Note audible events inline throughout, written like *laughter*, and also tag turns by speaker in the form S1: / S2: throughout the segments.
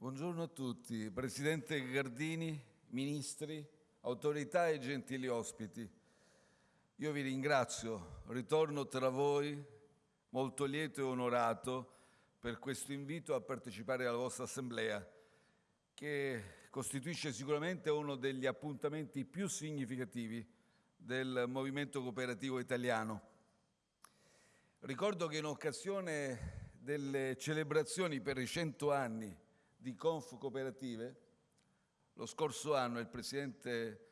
S1: Buongiorno a tutti, Presidente Gardini, Ministri, autorità e gentili ospiti. Io vi ringrazio, ritorno tra voi molto lieto e onorato per questo invito a partecipare alla vostra assemblea, che costituisce sicuramente uno degli appuntamenti più significativi del movimento cooperativo italiano. Ricordo che in occasione delle celebrazioni per i 100 anni di Conf Cooperative, lo scorso anno il Presidente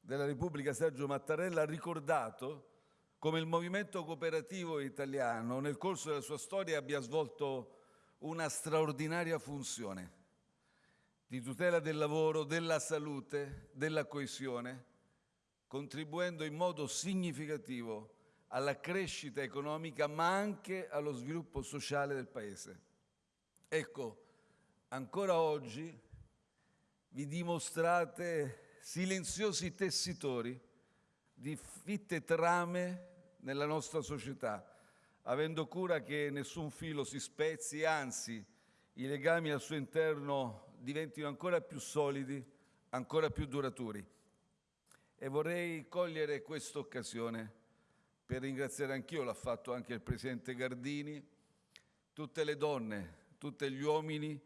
S1: della Repubblica Sergio Mattarella ha ricordato come il movimento cooperativo italiano nel corso della sua storia abbia svolto una straordinaria funzione di tutela del lavoro, della salute, della coesione, contribuendo in modo significativo alla crescita economica ma anche allo sviluppo sociale del Paese. Ecco, ancora oggi vi dimostrate silenziosi tessitori di fitte trame nella nostra società, avendo cura che nessun filo si spezzi, anzi i legami al suo interno diventino ancora più solidi, ancora più duraturi. E vorrei cogliere questa occasione per ringraziare anch'io, l'ha fatto anche il Presidente Gardini, tutte le donne, tutti gli uomini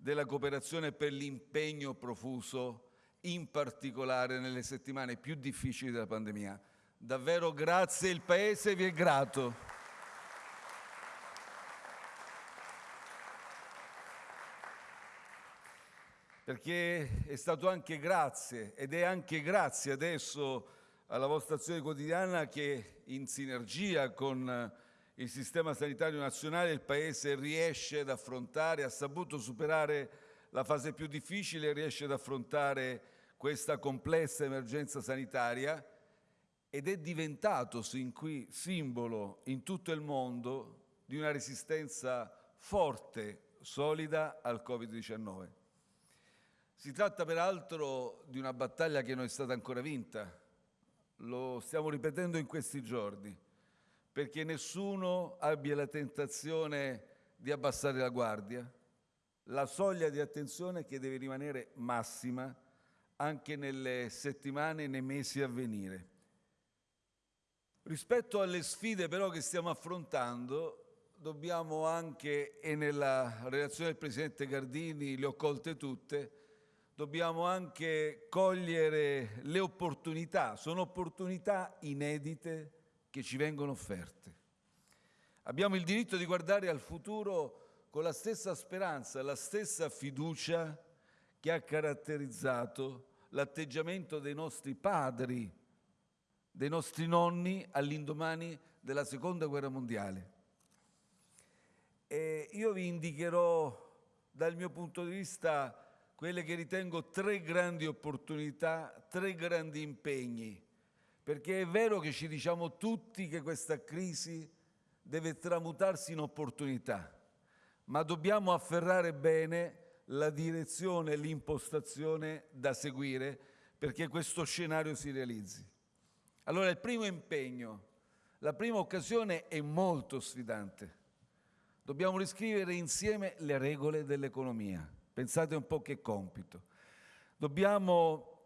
S1: della cooperazione per l'impegno profuso, in particolare nelle settimane più difficili della pandemia. Davvero grazie, il Paese vi è grato. Perché è stato anche grazie ed è anche grazie adesso alla vostra azione quotidiana che in sinergia con il sistema sanitario nazionale il Paese riesce ad affrontare, ha saputo superare la fase più difficile, riesce ad affrontare questa complessa emergenza sanitaria ed è diventato sin qui simbolo in tutto il mondo di una resistenza forte, solida al Covid-19. Si tratta peraltro di una battaglia che non è stata ancora vinta, lo stiamo ripetendo in questi giorni, perché nessuno abbia la tentazione di abbassare la guardia, la soglia di attenzione che deve rimanere massima anche nelle settimane e nei mesi a venire. Rispetto alle sfide però che stiamo affrontando, dobbiamo anche, e nella relazione del Presidente Gardini le ho colte tutte, dobbiamo anche cogliere le opportunità, sono opportunità inedite che ci vengono offerte. Abbiamo il diritto di guardare al futuro con la stessa speranza, la stessa fiducia che ha caratterizzato l'atteggiamento dei nostri padri, dei nostri nonni all'indomani della Seconda Guerra Mondiale. E io vi indicherò dal mio punto di vista quelle che ritengo tre grandi opportunità, tre grandi impegni, perché è vero che ci diciamo tutti che questa crisi deve tramutarsi in opportunità, ma dobbiamo afferrare bene la direzione e l'impostazione da seguire perché questo scenario si realizzi. Allora il primo impegno, la prima occasione è molto sfidante. Dobbiamo riscrivere insieme le regole dell'economia Pensate un po' che compito. Dobbiamo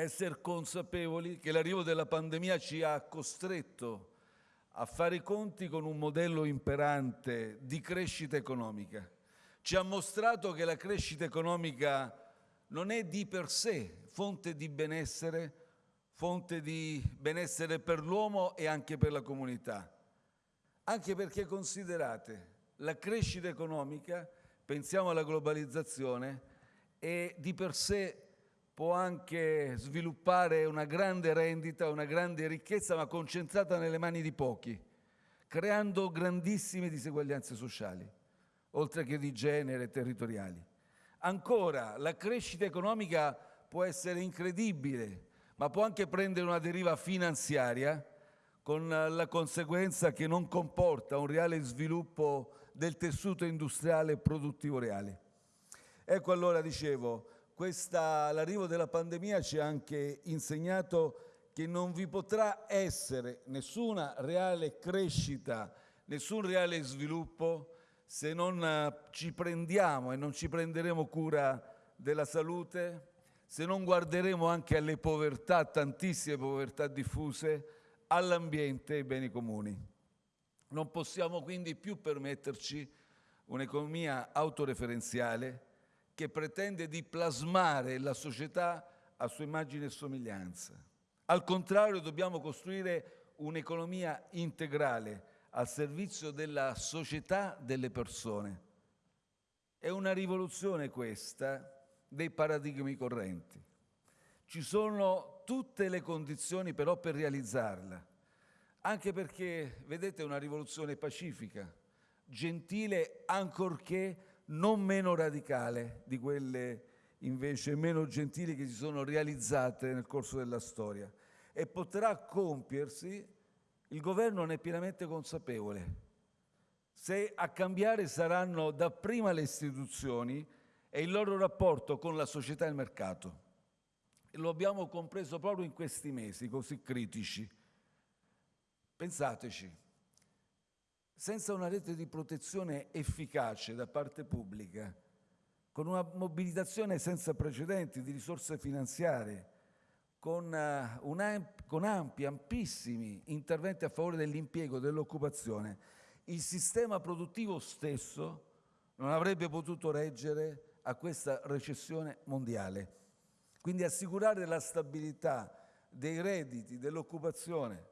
S1: essere consapevoli che l'arrivo della pandemia ci ha costretto a fare i conti con un modello imperante di crescita economica. Ci ha mostrato che la crescita economica non è di per sé fonte di benessere, fonte di benessere per l'uomo e anche per la comunità. Anche perché considerate, la crescita economica pensiamo alla globalizzazione e di per sé può anche sviluppare una grande rendita, una grande ricchezza, ma concentrata nelle mani di pochi, creando grandissime diseguaglianze sociali, oltre che di genere e territoriali. Ancora, la crescita economica può essere incredibile, ma può anche prendere una deriva finanziaria con la conseguenza che non comporta un reale sviluppo del tessuto industriale e produttivo reale. Ecco allora, dicevo, l'arrivo della pandemia ci ha anche insegnato che non vi potrà essere nessuna reale crescita, nessun reale sviluppo se non eh, ci prendiamo e non ci prenderemo cura della salute, se non guarderemo anche alle povertà, tantissime povertà diffuse, all'ambiente e ai beni comuni. Non possiamo quindi più permetterci un'economia autoreferenziale che pretende di plasmare la società a sua immagine e somiglianza. Al contrario, dobbiamo costruire un'economia integrale al servizio della società delle persone. È una rivoluzione questa dei paradigmi correnti. Ci sono tutte le condizioni però per realizzarla, anche perché, vedete, è una rivoluzione pacifica, gentile ancorché non meno radicale di quelle invece meno gentili che si sono realizzate nel corso della storia e potrà compiersi, il governo ne è pienamente consapevole. Se a cambiare saranno dapprima le istituzioni e il loro rapporto con la società e il mercato. E lo abbiamo compreso proprio in questi mesi così critici. Pensateci, senza una rete di protezione efficace da parte pubblica, con una mobilitazione senza precedenti di risorse finanziarie, con, uh, una, con ampi, ampissimi interventi a favore dell'impiego, dell'occupazione, il sistema produttivo stesso non avrebbe potuto reggere a questa recessione mondiale. Quindi assicurare la stabilità dei redditi, dell'occupazione,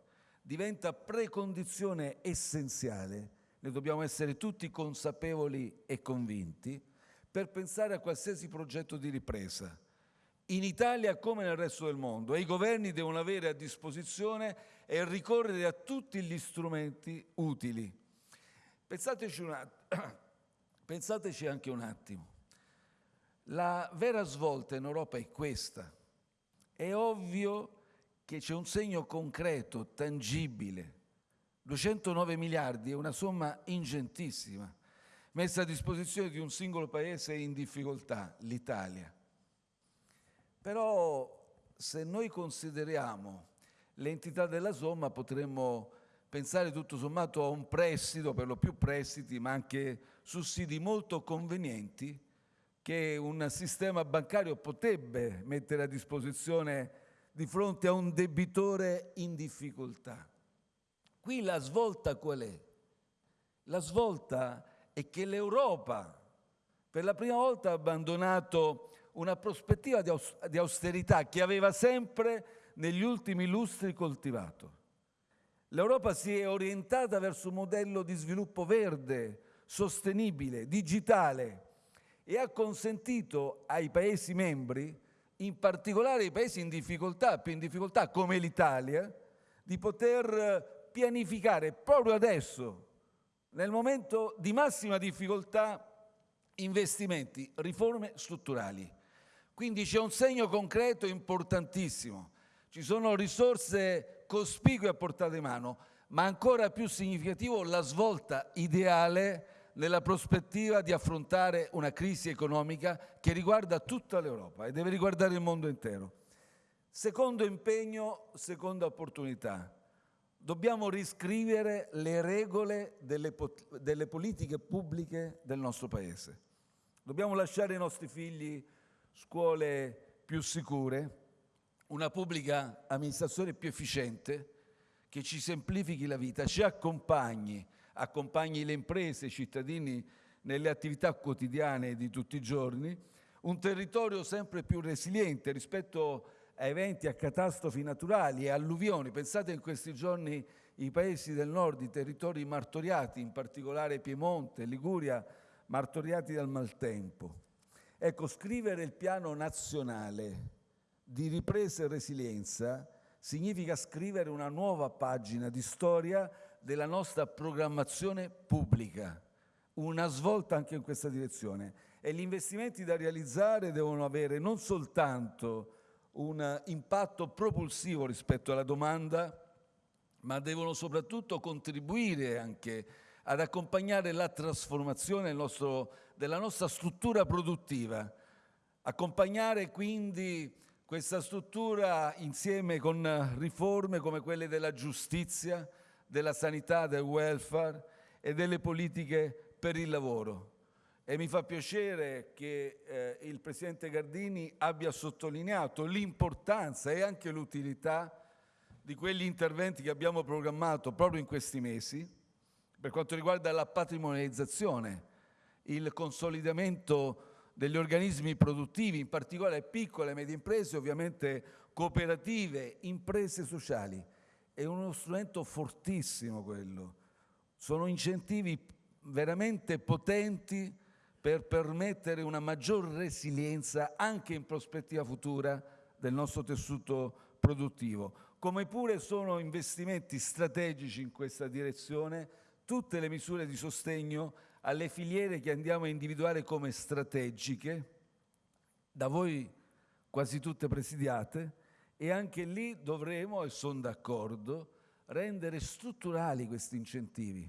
S1: diventa precondizione essenziale, ne dobbiamo essere tutti consapevoli e convinti, per pensare a qualsiasi progetto di ripresa, in Italia come nel resto del mondo, e i governi devono avere a disposizione e ricorrere a tutti gli strumenti utili. Pensateci, un *coughs* Pensateci anche un attimo. La vera svolta in Europa è questa. È ovvio che c'è un segno concreto, tangibile. 209 miliardi è una somma ingentissima, messa a disposizione di un singolo paese in difficoltà, l'Italia. Però se noi consideriamo l'entità della somma potremmo pensare tutto sommato a un prestito, per lo più prestiti, ma anche sussidi molto convenienti che un sistema bancario potrebbe mettere a disposizione di fronte a un debitore in difficoltà. Qui la svolta qual è? La svolta è che l'Europa per la prima volta ha abbandonato una prospettiva di austerità che aveva sempre negli ultimi lustri coltivato. L'Europa si è orientata verso un modello di sviluppo verde, sostenibile, digitale e ha consentito ai Paesi membri in particolare i paesi in difficoltà, più in difficoltà come l'Italia, di poter pianificare proprio adesso, nel momento di massima difficoltà, investimenti, riforme strutturali. Quindi c'è un segno concreto importantissimo. Ci sono risorse cospicue a portata di mano, ma ancora più significativo la svolta ideale nella prospettiva di affrontare una crisi economica che riguarda tutta l'Europa e deve riguardare il mondo intero. Secondo impegno, seconda opportunità. Dobbiamo riscrivere le regole delle, delle politiche pubbliche del nostro Paese. Dobbiamo lasciare ai nostri figli scuole più sicure, una pubblica amministrazione più efficiente, che ci semplifichi la vita, ci accompagni accompagni le imprese, i cittadini nelle attività quotidiane di tutti i giorni, un territorio sempre più resiliente rispetto a eventi, a catastrofi naturali e alluvioni. Pensate in questi giorni i paesi del nord, i territori martoriati, in particolare Piemonte, Liguria, martoriati dal maltempo. Ecco, scrivere il piano nazionale di ripresa e resilienza significa scrivere una nuova pagina di storia della nostra programmazione pubblica, una svolta anche in questa direzione. E gli investimenti da realizzare devono avere non soltanto un impatto propulsivo rispetto alla domanda, ma devono soprattutto contribuire anche ad accompagnare la trasformazione nostro, della nostra struttura produttiva, accompagnare quindi questa struttura insieme con riforme come quelle della giustizia, della sanità, del welfare e delle politiche per il lavoro. E mi fa piacere che eh, il Presidente Gardini abbia sottolineato l'importanza e anche l'utilità di quegli interventi che abbiamo programmato proprio in questi mesi per quanto riguarda la patrimonializzazione, il consolidamento degli organismi produttivi, in particolare piccole e medie imprese, ovviamente cooperative, imprese sociali. È uno strumento fortissimo quello. Sono incentivi veramente potenti per permettere una maggior resilienza anche in prospettiva futura del nostro tessuto produttivo. Come pure sono investimenti strategici in questa direzione tutte le misure di sostegno alle filiere che andiamo a individuare come strategiche, da voi quasi tutte presidiate, e anche lì dovremo, e sono d'accordo, rendere strutturali questi incentivi,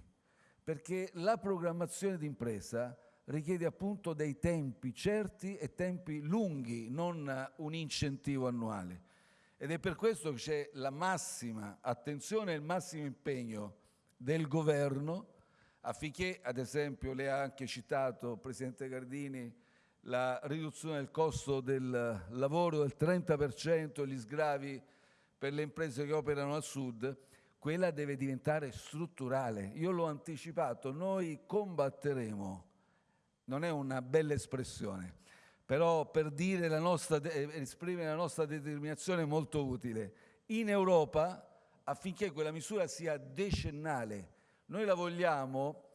S1: perché la programmazione d'impresa richiede appunto dei tempi certi e tempi lunghi, non un incentivo annuale. Ed è per questo che c'è la massima attenzione e il massimo impegno del governo affinché, ad esempio, lei ha anche citato, Presidente Gardini, la riduzione del costo del lavoro del 30%, gli sgravi per le imprese che operano al sud, quella deve diventare strutturale. Io l'ho anticipato, noi combatteremo, non è una bella espressione, però per la nostra, esprimere la nostra determinazione è molto utile. In Europa, affinché quella misura sia decennale, noi la vogliamo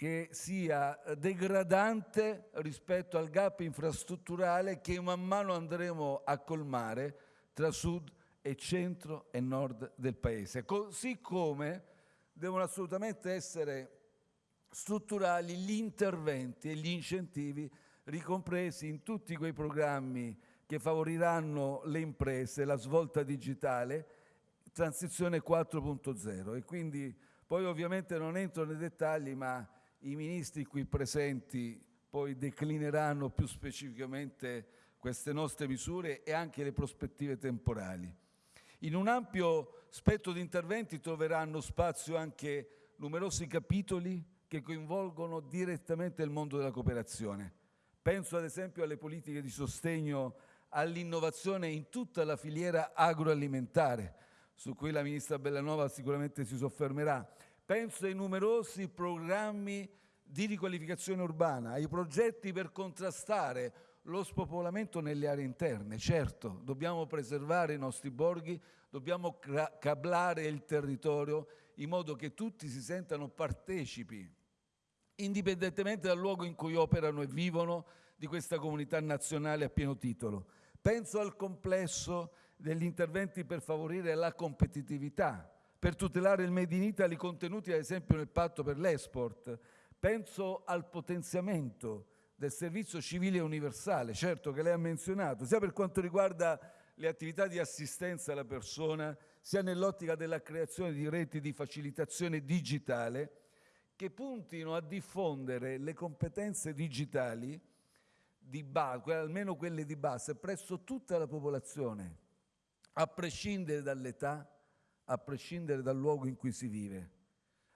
S1: che sia degradante rispetto al gap infrastrutturale che man mano andremo a colmare tra sud e centro e nord del paese. Così come devono assolutamente essere strutturali gli interventi e gli incentivi ricompresi in tutti quei programmi che favoriranno le imprese, la svolta digitale, transizione 4.0 e quindi poi ovviamente non entro nei dettagli ma i ministri qui presenti poi declineranno più specificamente queste nostre misure e anche le prospettive temporali. In un ampio spettro di interventi troveranno spazio anche numerosi capitoli che coinvolgono direttamente il mondo della cooperazione. Penso ad esempio alle politiche di sostegno all'innovazione in tutta la filiera agroalimentare, su cui la Ministra Bellanova sicuramente si soffermerà, Penso ai numerosi programmi di riqualificazione urbana, ai progetti per contrastare lo spopolamento nelle aree interne. Certo, dobbiamo preservare i nostri borghi, dobbiamo cablare il territorio in modo che tutti si sentano partecipi, indipendentemente dal luogo in cui operano e vivono, di questa comunità nazionale a pieno titolo. Penso al complesso degli interventi per favorire la competitività, per tutelare il Made in Italy contenuti ad esempio nel patto per l'export. Penso al potenziamento del servizio civile universale, certo che lei ha menzionato, sia per quanto riguarda le attività di assistenza alla persona, sia nell'ottica della creazione di reti di facilitazione digitale che puntino a diffondere le competenze digitali, di base, almeno quelle di base, presso tutta la popolazione, a prescindere dall'età, a prescindere dal luogo in cui si vive.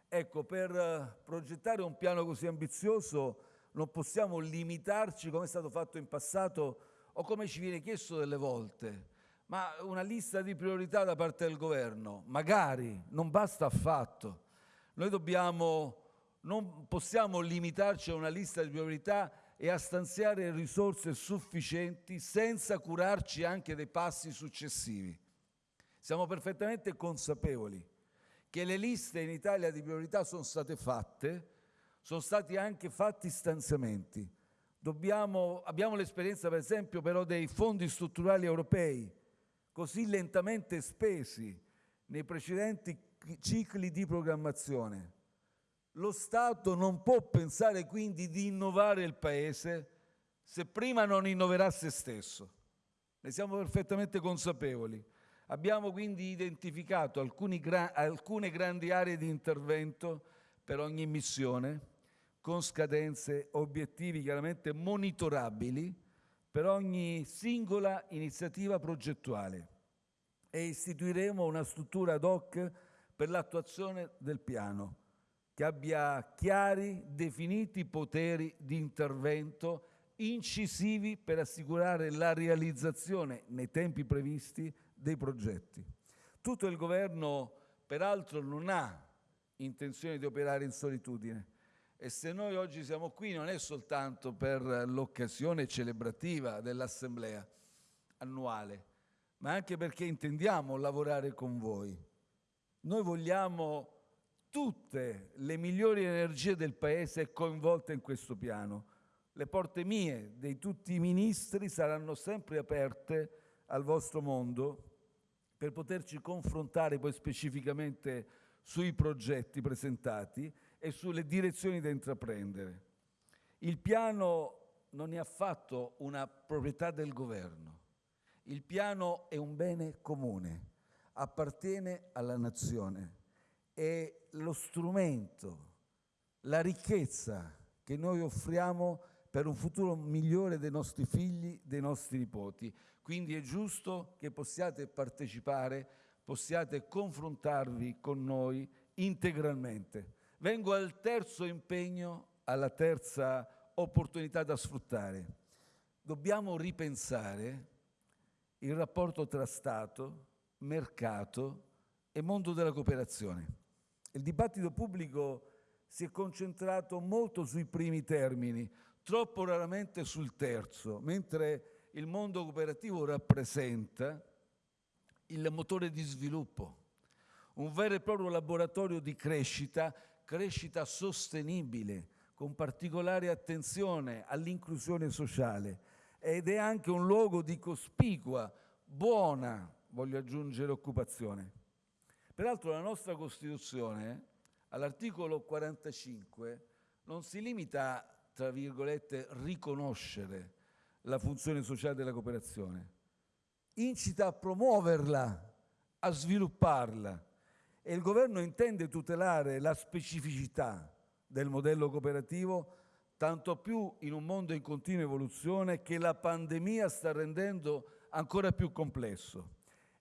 S1: Ecco, per eh, progettare un piano così ambizioso non possiamo limitarci, come è stato fatto in passato o come ci viene chiesto delle volte, ma una lista di priorità da parte del governo. Magari, non basta affatto. Noi dobbiamo, non possiamo limitarci a una lista di priorità e a stanziare risorse sufficienti senza curarci anche dei passi successivi. Siamo perfettamente consapevoli che le liste in Italia di priorità sono state fatte, sono stati anche fatti stanziamenti. Dobbiamo, abbiamo l'esperienza per esempio però dei fondi strutturali europei, così lentamente spesi nei precedenti cicli di programmazione. Lo Stato non può pensare quindi di innovare il Paese se prima non innoverà se stesso. Ne siamo perfettamente consapevoli. Abbiamo quindi identificato gra alcune grandi aree di intervento per ogni missione, con scadenze, obiettivi chiaramente monitorabili per ogni singola iniziativa progettuale e istituiremo una struttura ad hoc per l'attuazione del piano. che abbia chiari, definiti poteri di intervento incisivi per assicurare la realizzazione nei tempi previsti dei progetti. Tutto il governo, peraltro, non ha intenzione di operare in solitudine e se noi oggi siamo qui non è soltanto per l'occasione celebrativa dell'Assemblea annuale, ma anche perché intendiamo lavorare con voi. Noi vogliamo tutte le migliori energie del Paese coinvolte in questo piano. Le porte mie, di tutti i ministri, saranno sempre aperte al vostro mondo per poterci confrontare poi specificamente sui progetti presentati e sulle direzioni da intraprendere. Il piano non è affatto una proprietà del governo. Il piano è un bene comune, appartiene alla nazione è lo strumento, la ricchezza che noi offriamo per un futuro migliore dei nostri figli, dei nostri nipoti. Quindi è giusto che possiate partecipare, possiate confrontarvi con noi integralmente. Vengo al terzo impegno, alla terza opportunità da sfruttare. Dobbiamo ripensare il rapporto tra Stato, mercato e mondo della cooperazione. Il dibattito pubblico si è concentrato molto sui primi termini, troppo raramente sul terzo, mentre il mondo cooperativo rappresenta il motore di sviluppo, un vero e proprio laboratorio di crescita, crescita sostenibile, con particolare attenzione all'inclusione sociale ed è anche un luogo di cospicua, buona, voglio aggiungere, occupazione. Peraltro la nostra Costituzione, all'articolo 45, non si limita, tra virgolette, riconoscere la funzione sociale della cooperazione, incita a promuoverla, a svilupparla e il governo intende tutelare la specificità del modello cooperativo tanto più in un mondo in continua evoluzione che la pandemia sta rendendo ancora più complesso.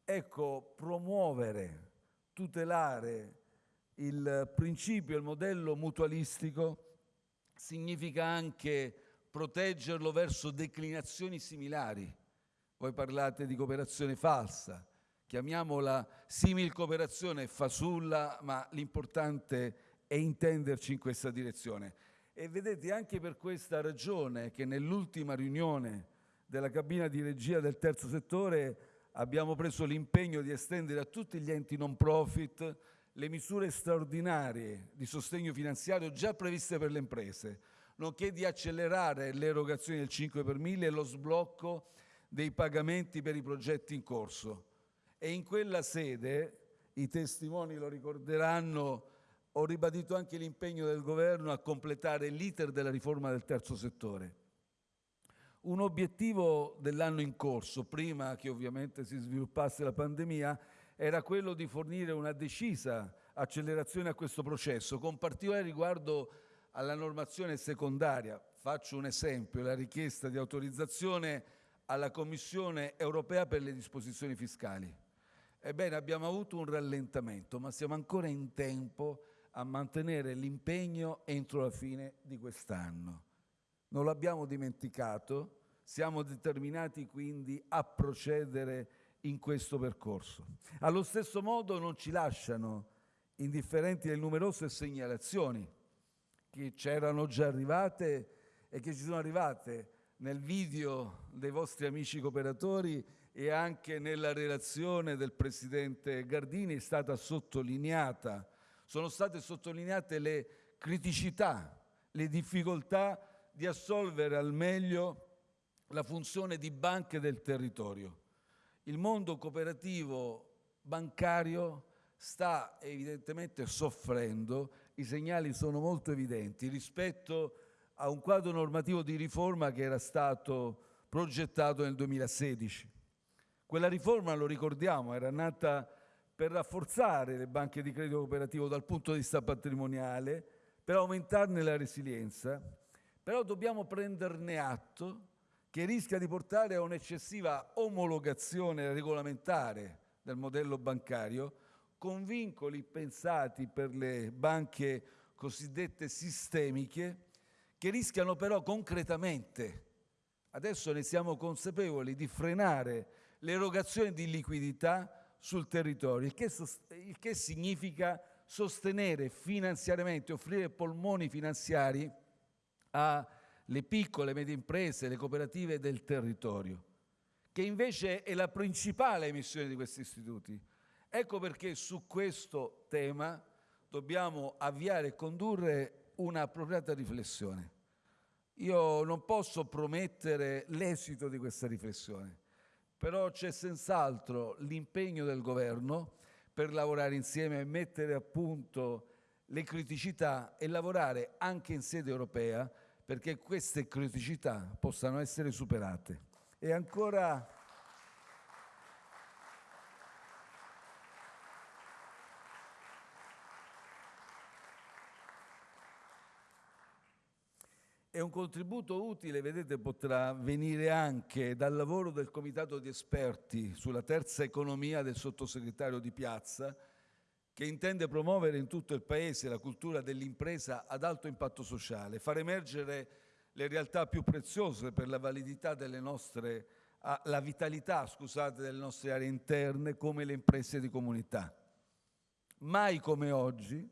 S1: Ecco, promuovere tutelare il principio, il modello mutualistico, significa anche proteggerlo verso declinazioni similari. Voi parlate di cooperazione falsa, chiamiamola simil cooperazione fasulla, ma l'importante è intenderci in questa direzione. E vedete anche per questa ragione che nell'ultima riunione della cabina di regia del terzo settore abbiamo preso l'impegno di estendere a tutti gli enti non profit le misure straordinarie di sostegno finanziario già previste per le imprese, nonché di accelerare l'erogazione del 5 per 1000 e lo sblocco dei pagamenti per i progetti in corso. E in quella sede, i testimoni lo ricorderanno, ho ribadito anche l'impegno del Governo a completare l'iter della riforma del terzo settore un obiettivo dell'anno in corso, prima che ovviamente si sviluppasse la pandemia, era quello di fornire una decisa accelerazione a questo processo, con particolare riguardo alla normazione secondaria. Faccio un esempio, la richiesta di autorizzazione alla Commissione europea per le disposizioni fiscali. Ebbene, abbiamo avuto un rallentamento, ma siamo ancora in tempo a mantenere l'impegno entro la fine di quest'anno non l'abbiamo dimenticato, siamo determinati quindi a procedere in questo percorso. Allo stesso modo non ci lasciano indifferenti le numerose segnalazioni che c'erano già arrivate e che ci sono arrivate nel video dei vostri amici cooperatori e anche nella relazione del Presidente Gardini è stata sottolineata, sono state sottolineate le criticità, le difficoltà di assolvere al meglio la funzione di banche del territorio. Il mondo cooperativo bancario sta evidentemente soffrendo, i segnali sono molto evidenti rispetto a un quadro normativo di riforma che era stato progettato nel 2016. Quella riforma, lo ricordiamo, era nata per rafforzare le banche di credito cooperativo dal punto di vista patrimoniale, per aumentarne la resilienza però dobbiamo prenderne atto che rischia di portare a un'eccessiva omologazione regolamentare del modello bancario con vincoli pensati per le banche cosiddette sistemiche, che rischiano però concretamente, adesso ne siamo consapevoli, di frenare l'erogazione di liquidità sul territorio, il che, il che significa sostenere finanziariamente, offrire polmoni finanziari alle piccole e medie imprese, le cooperative del territorio, che invece è la principale missione di questi istituti. Ecco perché su questo tema dobbiamo avviare e condurre una appropriata riflessione. Io non posso promettere l'esito di questa riflessione, però c'è senz'altro l'impegno del governo per lavorare insieme e mettere a punto le criticità e lavorare anche in sede europea perché queste criticità possano essere superate. E ancora E un contributo utile, vedete, potrà venire anche dal lavoro del Comitato di esperti sulla terza economia del sottosegretario Di Piazza, che intende promuovere in tutto il Paese la cultura dell'impresa ad alto impatto sociale, far emergere le realtà più preziose per la validità delle nostre, la vitalità, scusate, delle nostre aree interne come le imprese di comunità. Mai come oggi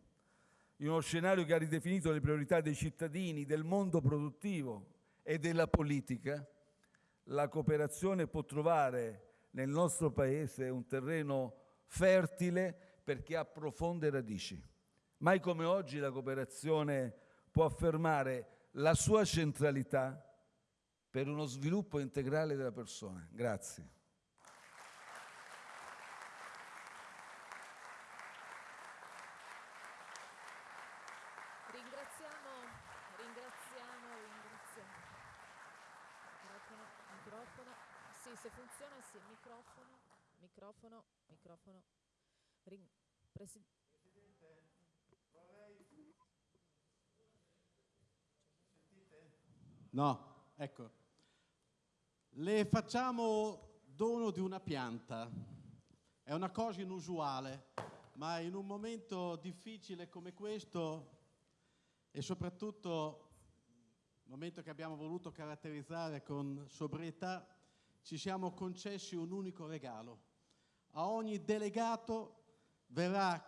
S1: in uno scenario che ha ridefinito le priorità dei cittadini, del mondo produttivo e della politica, la cooperazione può trovare nel nostro Paese un terreno fertile perché ha profonde radici. Mai come oggi la cooperazione può affermare la sua centralità per uno sviluppo integrale della persona. Grazie.
S2: microfono, microfono. Ring, presi Presidente, vorrei...
S3: Sentite? No, ecco. Le facciamo dono di una pianta. È una cosa inusuale, ma in un momento difficile come questo e soprattutto momento che abbiamo voluto caratterizzare con sobrietà, ci siamo concessi un unico regalo. A ogni delegato verá